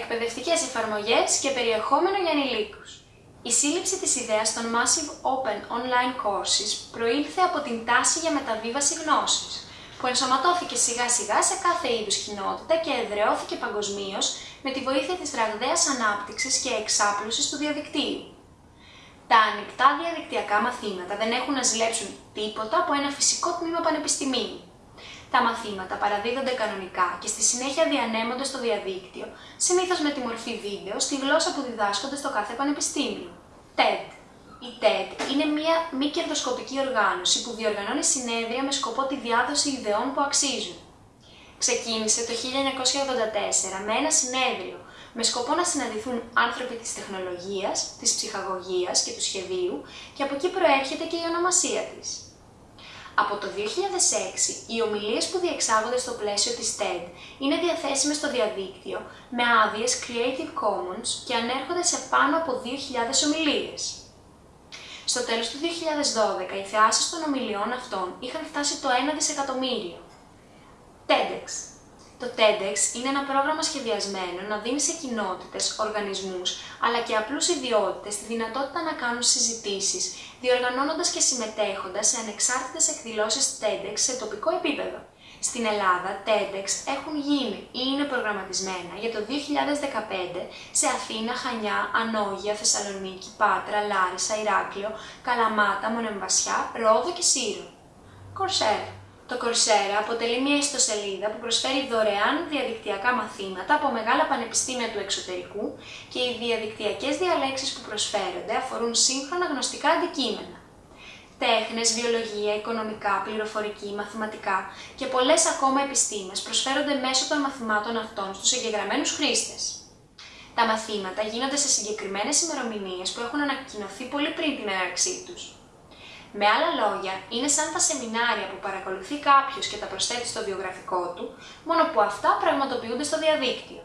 εκπαιδευτικές εφαρμογές και περιεχόμενο για ανηλίκους. Η σύλληψη της ιδέας των Massive Open Online Courses προήλθε από την τάση για μεταβίβαση γνώσης, που ενσωματώθηκε σιγά σιγά σε κάθε είδους κοινότητα και εδραιώθηκε παγκοσμίως με τη βοήθεια της ραγδαίας ανάπτυξης και εξάπλωσης του διαδικτύου. Τα ανοιχτά διαδικτυακά μαθήματα δεν έχουν να ζηλέψουν τίποτα από ένα φυσικό τμήμα πανεπιστημίου. Τα μαθήματα παραδίδονται κανονικά και στη συνέχεια διανέμονται στο διαδίκτυο, συνήθως με τη μορφή βίντεο, στη γλώσσα που διδάσκονται στο κάθε πανεπιστήμιο. TED Η TED είναι μια μη κερδοσκοπική οργάνωση που διοργανώνει συνέδρια με σκοπό τη διάδοση ιδεών που αξίζουν. Ξεκίνησε το 1984 με ένα συνέδριο με σκοπό να συναντηθούν άνθρωποι της τεχνολογίας, της ψυχαγωγίας και του σχεδίου και από εκεί προέρχεται και η ονομασία της. Από το 2006, οι ομιλίες που διεξάγονται στο πλαίσιο της TED είναι διαθέσιμες στο διαδίκτυο με άδειες Creative Commons και ανέρχονται σε πάνω από 2.000 ομιλίες. Στο τέλος του 2012, οι θεάσεις των ομιλιών αυτών είχαν φτάσει το 1 δισεκατομμύριο. TEDx το TEDx είναι ένα πρόγραμμα σχεδιασμένο να δίνει σε κοινότητες, οργανισμούς, αλλά και απλούς ιδιώτες τη δυνατότητα να κάνουν συζητήσεις, διοργανώνοντας και συμμετέχοντας σε ανεξάρτητες εκδηλώσεις TEDx σε τοπικό επίπεδο. Στην Ελλάδα, TEDx έχουν γίνει ή είναι προγραμματισμένα για το 2015 σε Αθήνα, Χανιά, Ανόγια, Θεσσαλονίκη, Πάτρα, Λάρισα, Ηράκλειο, Καλαμάτα, Μονεμβασιά, Ρόδο και Σύρο. Coursera το Coursera αποτελεί μια ιστοσελίδα που προσφέρει δωρεάν διαδικτυακά μαθήματα από μεγάλα πανεπιστήμια του εξωτερικού και οι διαδικτυακές διαλέξεις που προσφέρονται αφορούν σύγχρονα γνωστικά αντικείμενα. Τέχνες, βιολογία, οικονομικά, πληροφορική, μαθηματικά και πολλές ακόμα επιστήμες προσφέρονται μέσω των μαθημάτων αυτών στους εγγεγραμμένους χρήστες. Τα μαθήματα γίνονται σε συγκεκριμένες ημερομηνίες που έχουν ανακοινωθεί πολύ πριν την έναρξή τους. Με άλλα λόγια, είναι σαν τα σεμινάρια που παρακολουθεί κάποιος και τα προσθέτει στο βιογραφικό του, μόνο που αυτά πραγματοποιούνται στο διαδίκτυο.